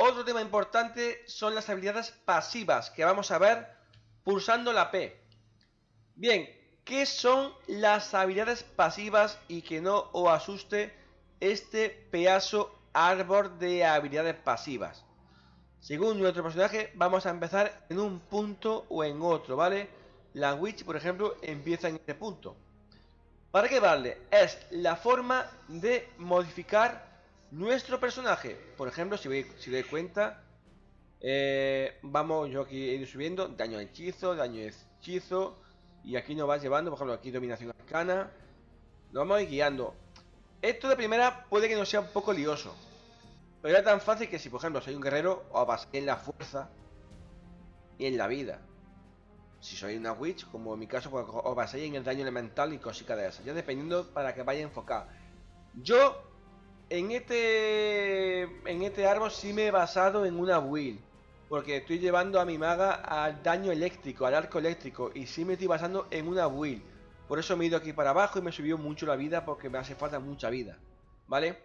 Otro tema importante son las habilidades pasivas que vamos a ver pulsando la P. Bien, ¿qué son las habilidades pasivas y que no os asuste este pedazo árbol de habilidades pasivas? Según nuestro personaje, vamos a empezar en un punto o en otro, ¿vale? La Witch, por ejemplo, empieza en este punto. ¿Para qué vale? Es la forma de modificar nuestro personaje. Por ejemplo, si veis si doy cuenta, eh, vamos, yo aquí he ido subiendo daño de hechizo, daño de hechizo, y aquí nos va llevando, por ejemplo, aquí dominación arcana. Nos vamos a ir guiando. Esto de primera puede que no sea un poco lioso. Pero era tan fácil que si, por ejemplo, soy un guerrero, os basáis en la fuerza y en la vida. Si soy una witch, como en mi caso, pues os en el daño elemental y cositas de esas. Ya dependiendo para que vaya enfocado. Yo, en este, en este árbol sí me he basado en una build. Porque estoy llevando a mi maga al daño eléctrico, al arco eléctrico. Y sí me estoy basando en una build. Por eso me he ido aquí para abajo y me subió mucho la vida porque me hace falta mucha vida. ¿Vale?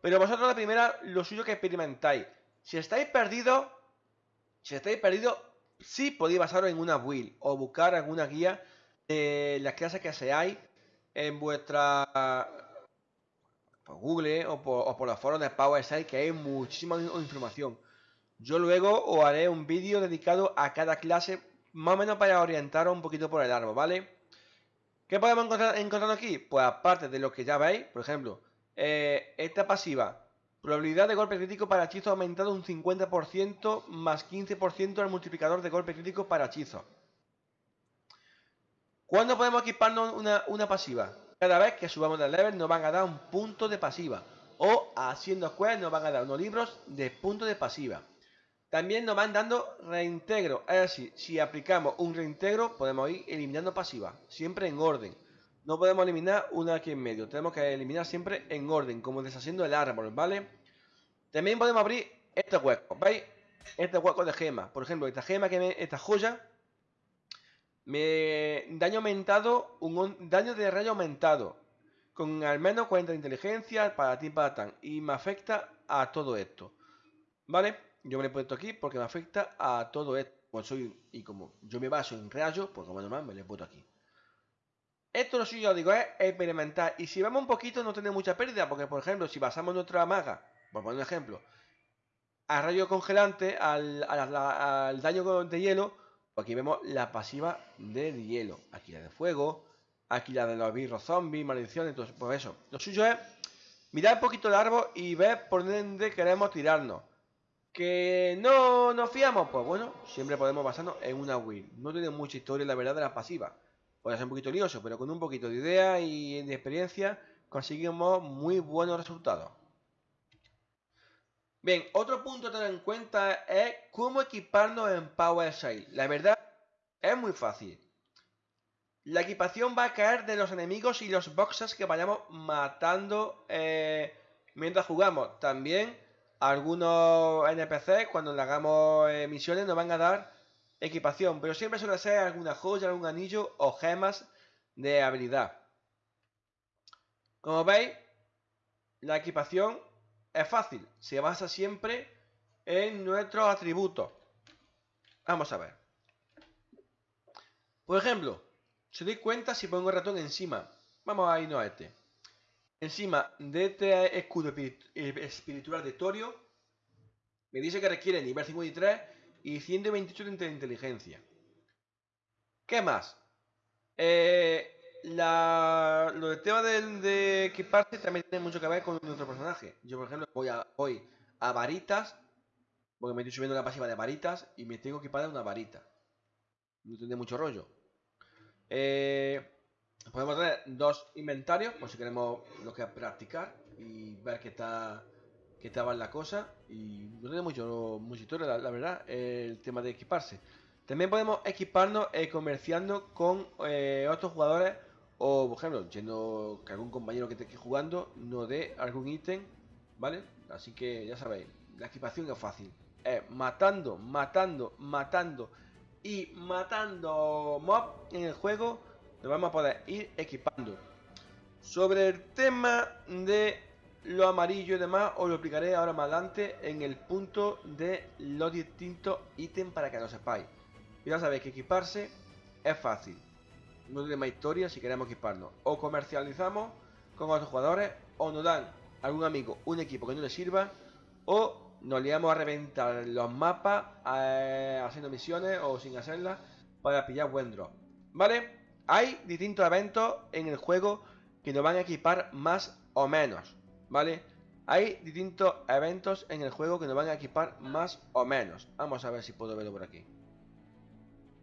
Pero vosotros la primera, lo suyo que experimentáis. Si estáis perdidos, si estáis perdidos, sí podéis basaros en una build o buscar alguna guía de las clases que seáis en vuestra Google o por, los foros de PowerSide que hay muchísima información. Yo luego os haré un vídeo dedicado a cada clase, más o menos para orientaros un poquito por el árbol, ¿vale? ¿Qué podemos encontrar, aquí? Pues aparte de lo que ya veis, por ejemplo, eh, esta pasiva. Probabilidad de golpe crítico para hechizo aumentado un 50% más 15% al multiplicador de golpe crítico para hechizo. ¿Cuándo podemos equiparnos una, pasiva? Cada vez que subamos de level nos van a dar un punto de pasiva. O haciendo square nos van a dar unos libros de punto de pasiva. También nos van dando reintegro. Es decir, si aplicamos un reintegro podemos ir eliminando pasiva. Siempre en orden. No podemos eliminar una aquí en medio. Tenemos que eliminar siempre en orden, como deshaciendo el árbol, ¿vale? También podemos abrir este hueco, ¿veis? Este hueco de gema. Por ejemplo, esta gema, que me, esta joya, me daño aumentado, un daño de rayo aumentado. Con al menos 40 de inteligencia para ti para. Y me afecta a todo esto. ¿Vale? Yo me lo he puesto aquí porque me afecta a todo esto. Pues soy, y como yo me baso en rayos, pues como normal me lo he puesto aquí. Esto lo suyo, digo, es experimentar. Y si vamos un poquito, no tiene mucha pérdida. Porque, por ejemplo, si basamos nuestra maga, por poner un ejemplo, a rayo congelante, al, al, daño de hielo, aquí vemos la pasiva de hielo. Aquí la de fuego, aquí la de los birros zombies, maldiciones, entonces, pues eso. Lo suyo es mirar un poquito el árbol y ver por dónde queremos tirarnos. Que no nos fiamos, pues bueno, siempre podemos basarnos en una win. No tiene mucha historia, la verdad, de la pasiva. Puede ser un poquito lioso, pero con un poquito de idea y de experiencia conseguimos muy buenos resultados. Bien, otro punto a tener en cuenta es cómo equiparnos en PowerShell. La verdad, es muy fácil. La equipación va a caer de los enemigos y los boxes que vayamos matando eh, mientras jugamos. También algunos NPC cuando le hagamos eh, misiones nos van a dar equipación, pero siempre suele ser alguna joya, algún anillo o gemas de habilidad. Como veis, la equipación es fácil, se basa siempre en nuestros atributos. Vamos a ver. Por ejemplo, si doy cuenta si pongo el ratón encima, vamos a irnos a este. Encima de este escudo espiritual de Torio, me dice que requiere nivel 53 y 128 de inteligencia. ¿Qué más? Eh, lo del tema de, equiparse también tiene mucho que ver con nuestro personaje. Yo, por ejemplo, voy a, voy a varitas, porque me estoy subiendo la pasiva de varitas y me tengo que equipar una varita. No tiene mucho rollo. Eh, podemos tener dos inventarios, por si queremos lo que practicar y ver qué está que estaba la cosa y no tiene mucho, mucha historia, la, verdad, el tema de equiparse. También podemos equiparnos eh, comerciando con eh, otros jugadores o, por ejemplo, yendo que algún compañero que esté jugando no dé algún ítem, ¿vale? Así que ya sabéis, la equipación es fácil. Es matando, matando, matando y matando mob en el juego, nos vamos a poder ir equipando. Sobre el tema de lo amarillo y demás os lo explicaré ahora más adelante en el punto de los distintos ítems para que lo sepáis. Ya sabéis que equiparse es fácil. No tiene más historia si queremos equiparnos. O comercializamos con otros jugadores o nos dan algún amigo un equipo que no le sirva o nos liamos a reventar los mapas eh, haciendo misiones o sin hacerlas para pillar buen drop. ¿Vale? Hay distintos eventos en el juego que nos van a equipar más o menos. ¿Vale? Hay distintos eventos en el juego que nos van a equipar más o menos. Vamos a ver si puedo verlo por aquí.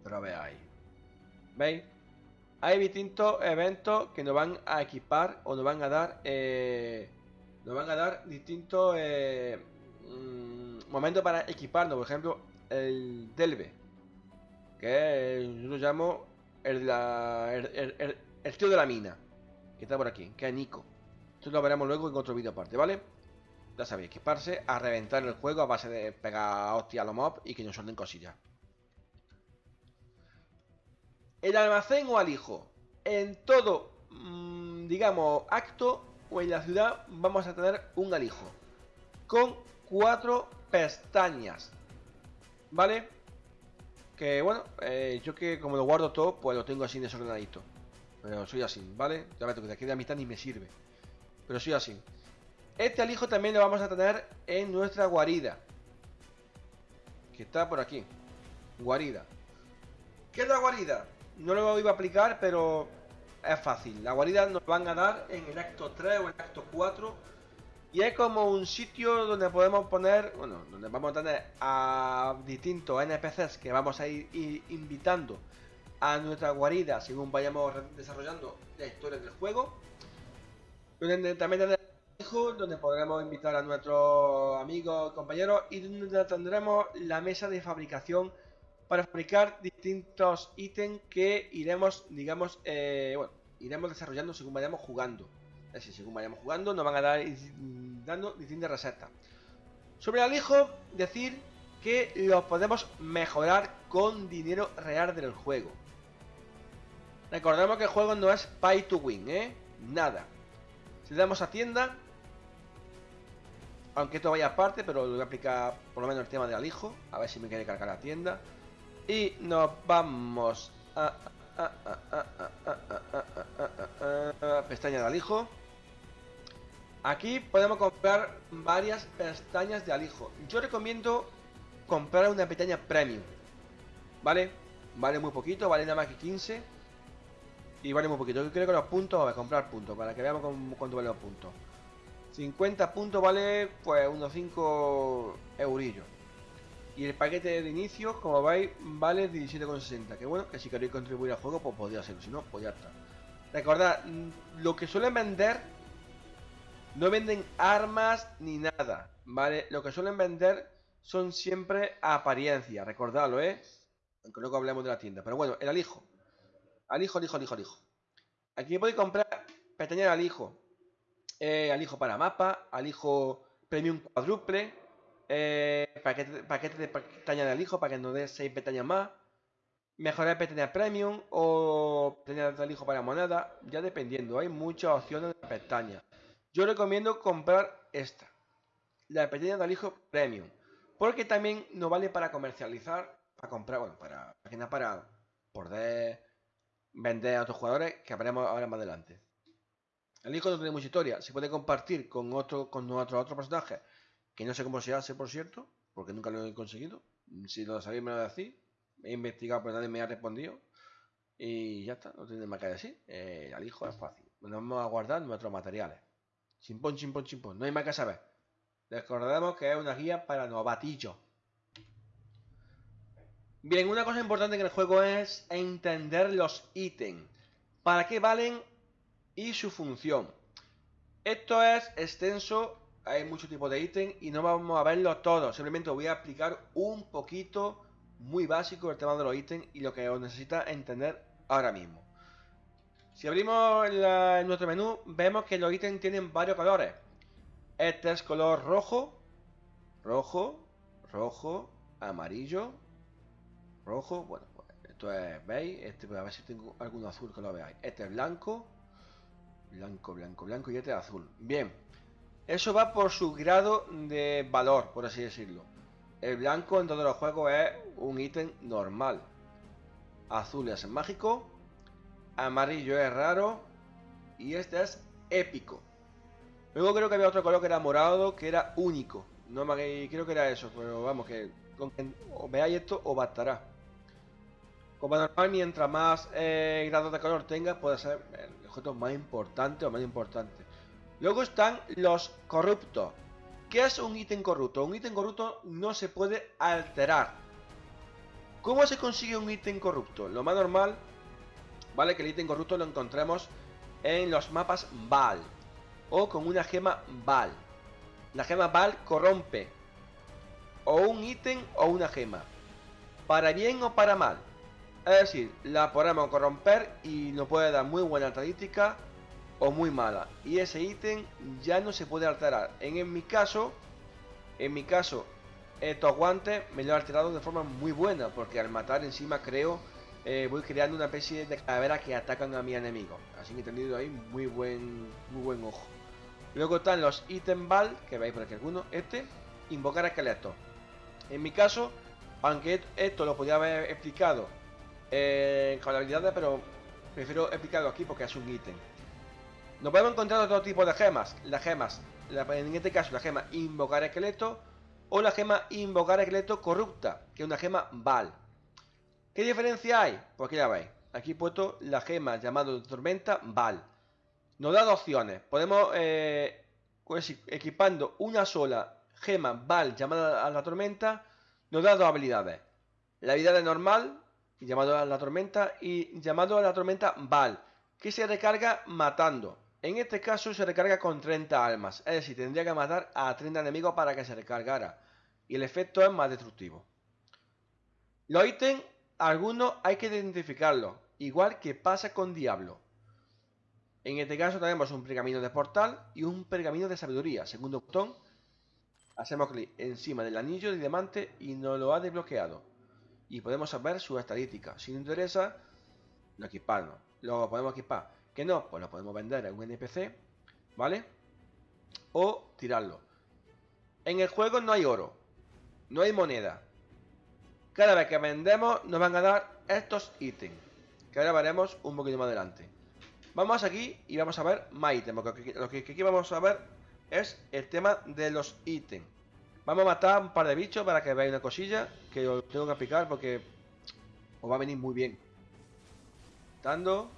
Pero veáis. ¿Veis? Hay distintos eventos que nos van a equipar o nos van a dar... Eh, nos van a dar distintos... Eh, mm, momentos para equiparnos. Por ejemplo, el Delve. Que yo lo llamo el, el, tío de la mina. Que está por aquí. Que es Nico. Esto lo veremos luego en otro vídeo aparte, ¿vale? Ya sabéis, equiparse a reventar el juego a base de pegar hostia a los mobs y que nos suelten cosillas. El almacén o alijo. En todo, mm, digamos, acto o en la ciudad vamos a tener un alijo. Con cuatro pestañas. ¿Vale? Que bueno, eh, yo que como lo guardo todo, pues lo tengo así desordenadito. Pero soy así, ¿vale? Ya me que de aquí de la mitad ni me sirve. Pero soy así. Este alijo también lo vamos a tener en nuestra guarida. Que está por aquí. Guarida. ¿Qué es la guarida? No lo iba a aplicar, pero es fácil. La guarida nos van a dar en el acto 3 o el acto 4 y es como un sitio donde podemos poner, bueno, donde vamos a tener a distintos NPCs que vamos a ir, invitando a nuestra guarida según vayamos desarrollando la historia del juego. Donde también tendremos donde podremos invitar a nuestros amigos, compañeros y donde tendremos la mesa de fabricación para fabricar distintos ítems que iremos, digamos, eh, bueno, iremos desarrollando según vayamos jugando. Es decir, según vayamos jugando nos van a dar dando distintas recetas. Sobre el alijo, decir que lo podemos mejorar con dinero real del juego. Recordemos que el juego no es pay to win, ¿eh? Nada. Si damos a tienda, aunque esto vaya aparte, pero lo voy a aplicar por lo menos el tema del alijo, a ver si me quiere cargar la tienda. Y nos vamos a, pestaña de alijo. Aquí podemos comprar varias pestañas de alijo. Yo recomiendo comprar una pestaña premium. ¿Vale? Vale muy poquito, vale nada más que 15. Y vale muy poquito. Yo creo que los puntos, a comprar puntos, para que veamos cuánto vale los puntos. 50 puntos vale pues unos 5 eurillos. Y el paquete de inicio, como veis, vale 17,60. Que bueno, que si queréis contribuir al juego, pues podría hacerlo. Si no, pues ya está. Recordad, mm, lo que suelen vender, no venden armas ni nada, ¿vale? Lo que suelen vender son siempre apariencias, recordadlo, ¿eh? Aunque luego hablemos de la tienda. Pero bueno, el alijo. Alijo, alijo, alijo, alijo. Aquí podéis comprar pestañas de alijo. Eh, alijo para mapa, alijo premium cuádruple eh, paquete, de pestañas de alijo para que nos dé 6 pestañas más. Mejorar pestañas premium o pestañas de alijo para moneda. Ya dependiendo, hay muchas opciones de pestañas. Yo recomiendo comprar esta. La pestaña de alijo premium. Porque también nos vale para comercializar. Para comprar, bueno, para, para, para poder vender a otros jugadores que veremos ahora más adelante. El hijo no tiene mucha historia. Se puede compartir con otro, con otro, otro personaje que no sé cómo se hace, por cierto, porque nunca lo he conseguido. Si lo sabéis, me lo decís. He investigado, pero nadie me ha respondido. Y ya está, no tiene más que decir. Eh, al hijo es fácil. Nos vamos a guardar nuestros materiales. Chimpón, chimpón, chimpón. No hay más que saber. Recordemos que es una guía para novatillos. Bien, una cosa importante en el juego es entender los ítems. ¿Para qué valen? Y su función. Esto es extenso hay muchos tipos de ítems y no vamos a verlos todos. Simplemente voy a explicar un poquito, muy básico, el tema de los ítems y lo que os necesita entender ahora mismo. Si abrimos nuestro menú, vemos que los ítems tienen varios colores. Este es color rojo, rojo, rojo, amarillo, rojo. Bueno, pues esto es, ¿veis? Este, a ver si tengo algún azul que lo veáis. Este es blanco, blanco, blanco, blanco y este es azul. Bien. Eso va por su grado de valor, por así decirlo. El blanco en todos los juegos es un ítem normal. Azul es mágico. Amarillo es raro. Y este es épico. Luego creo que había otro color que era morado, que era único. No me creo que era eso, pero vamos, que veáis esto os bastará. Como normal, mientras más eh, grados de color tenga, puede ser el objeto más importante o más importante. Luego están los corruptos. ¿Qué es un ítem corrupto? Un ítem corrupto no se puede alterar. ¿Cómo se consigue un ítem corrupto? Lo más normal, vale, que el ítem corrupto lo encontremos en los mapas Val o con una gema Val. La gema Val corrompe o un ítem o una gema, para bien o para mal. Es decir, la podemos corromper y nos puede dar muy buena estadística o muy mala. Y ese ítem ya no se puede alterar. En, mi caso, en mi caso, estos guantes me lo he alterado de forma muy buena. Porque al matar encima creo, eh, voy creando una especie de calaveras que atacan a mi enemigo. Así que he tenido ahí muy buen, muy buen ojo. Luego están los ítem bal, que veis por aquí alguno. Este, invocar esqueletos. En mi caso, aunque esto lo podía haber explicado eh, con la habilidad, pero prefiero explicarlo aquí porque es un ítem. Nos podemos encontrar otro tipo de gemas. Las gemas, en este caso la gema invocar esqueleto o la gema invocar esqueleto corrupta, que es una gema Val. ¿Qué diferencia hay? Pues aquí la veis. Aquí he puesto la gema llamada tormenta Val. Nos da dos opciones. Podemos, eh, pues, equipando una sola gema Val llamada a la tormenta, nos da dos habilidades. La habilidad normal, llamado a la tormenta, y llamado a la tormenta Val, que se recarga matando. En este caso se recarga con 30 almas, es decir, tendría que matar a 30 enemigos para que se recargara. Y el efecto es más destructivo. Los ítems, algunos hay que identificarlos, igual que pasa con Diablo. En este caso tenemos un pergamino de portal y un pergamino de sabiduría. Segundo botón, hacemos clic encima del anillo de diamante y nos lo ha desbloqueado y podemos saber su estadística. Si nos interesa, lo equipamos. Lo podemos equipar. Que no, pues lo podemos vender a un NPC, ¿vale? O tirarlo. En el juego no hay oro, no hay moneda. Cada vez que vendemos nos van a dar estos ítems, que ahora veremos un poquito más adelante. Vamos aquí y vamos a ver más ítems, porque lo que aquí vamos a ver es el tema de los ítems. Vamos a matar un par de bichos para que veáis una cosilla que os tengo que aplicar porque os va a venir muy bien. Dando,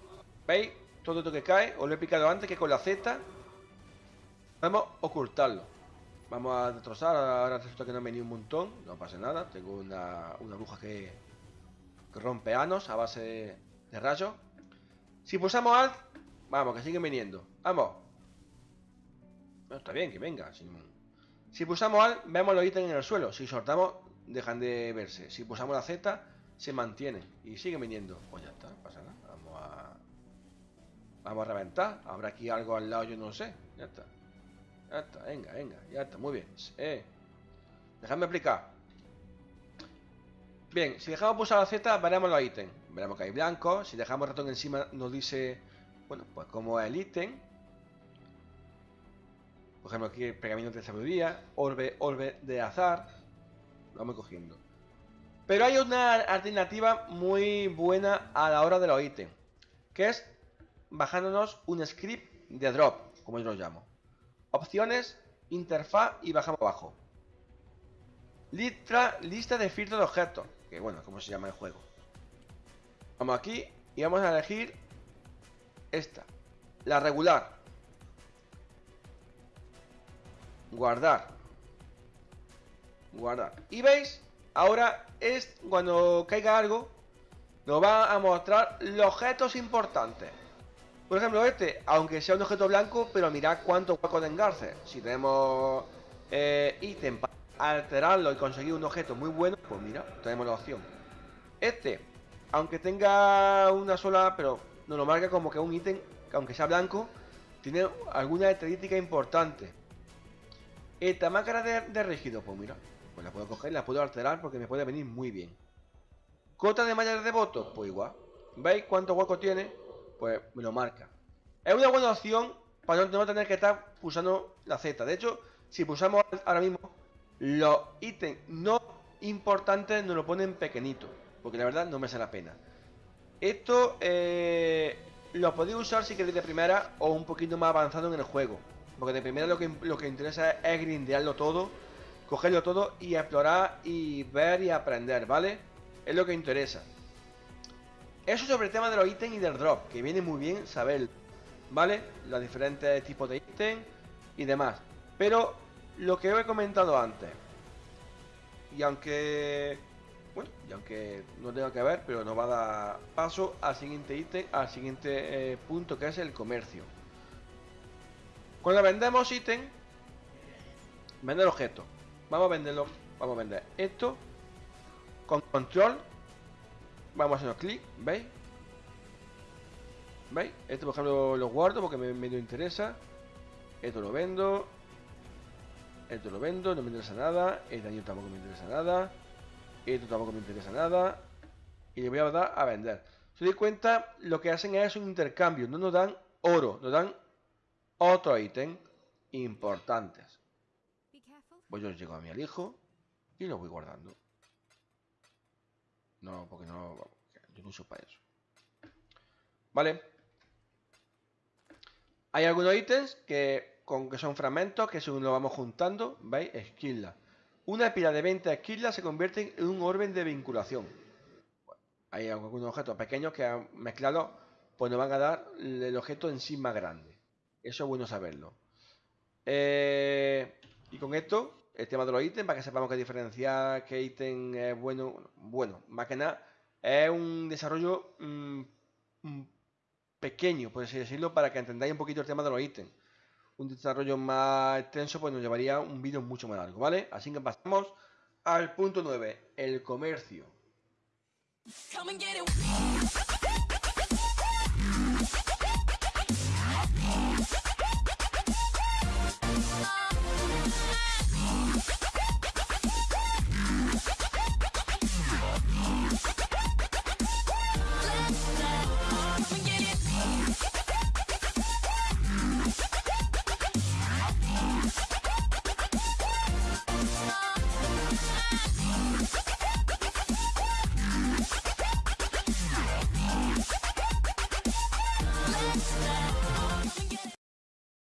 ¿veis? Todo esto que cae, os lo he picado antes que con la Z vamos a ocultarlo. Vamos a destrozar, ahora resulta que no ha venido un montón, no pasa nada, tengo una, una bruja que, rompe anos a base de, rayos. Si pulsamos Alt, vamos, que siguen viniendo, vamos. está bien, que venga, sin, si pulsamos AL, vemos los ítems en el suelo. Si soltamos, dejan de verse. Si pulsamos la Z, se mantienen. Y sigue viniendo. Pues ya está, no pasa nada. Vamos a... Reventar. Habrá aquí algo al lado, yo no sé. Ya está. Ya está, venga, venga. Ya está, muy bien. Eh. Dejadme explicar. Bien, si dejamos pulsar la Z, veremos los ítems. Veremos que hay blanco. Si dejamos ratón encima, nos dice... Bueno, pues como es el ítem por ejemplo, aquí pergamino de sabiduría, orbe, orbe de azar. Lo vamos cogiendo. Pero hay una alternativa muy buena a la hora de los ítems. Que es bajándonos un script de drop, como yo lo llamo. Opciones, interfaz y bajamos abajo. Lista, lista de filtro de objetos. Que bueno, como se llama el juego. Vamos aquí y vamos a elegir esta. La regular. guardar guardar y veis ahora es cuando caiga algo nos va a mostrar los objetos importantes por ejemplo este aunque sea un objeto blanco pero mirad cuánto hueco de engarce si tenemos eh, ítem para alterarlo y conseguir un objeto muy bueno pues mira tenemos la opción este aunque tenga una sola pero nos lo marca como que un ítem que aunque sea blanco tiene alguna estadística importante esta máscara de, rígido, pues mira, pues la puedo coger, la puedo alterar porque me puede venir muy bien. Cota de malla de votos, pues igual. ¿Veis cuánto hueco tiene? Pues me lo marca. Es una buena opción para no, tener que estar pulsando la Z. De hecho, si pulsamos ahora mismo, los ítems no importantes nos lo ponen pequeñito, porque la verdad no me hace la pena. Esto eh, lo podéis usar si queréis de primera o un poquito más avanzado en el juego. Porque de primera lo que, lo que interesa es grindearlo todo, cogerlo todo y explorar y ver y aprender, ¿vale? Es lo que interesa. Eso sobre el tema de los ítems y del drop, que viene muy bien saber, ¿vale? Los diferentes tipos de ítems y demás. Pero lo que he comentado antes, y aunque bueno, y aunque no tenga que ver, pero nos va a dar paso al siguiente ítem, al siguiente eh, punto que es el comercio. Cuando vendemos ítem, vender objetos. Vamos a venderlo, vamos a vender esto con control. Vamos a hacer clic, ¿veis? ¿Veis? Esto por ejemplo lo guardo porque me, me interesa. Esto lo vendo. Esto lo vendo, no me interesa nada. El daño tampoco me interesa nada. Esto tampoco me interesa nada. Y le voy a dar a vender. Si os cuenta, lo que hacen es un intercambio. No nos dan oro, nos dan otro ítem importantes. Pues yo llego a mi alijo y lo voy guardando. No, porque no... Yo no uso para eso. Vale. Hay algunos ítems que, con, que son fragmentos que según lo vamos juntando, ¿veis? Esquila. Una pila de 20 esquilas se convierte en un orden de vinculación. Hay algunos objetos pequeños que han mezclado, pues nos van a dar el objeto en sí más grande. Eso es bueno saberlo. Eh, y con esto, el tema de los ítems, para que sepamos qué diferenciar qué ítem es bueno. Bueno, más que nada, es un desarrollo mm, mm, pequeño, por así decirlo, para que entendáis un poquito el tema de los ítems un desarrollo más extenso, pues nos llevaría un vídeo mucho más largo, ¿vale? Así que pasamos al punto 9, el comercio.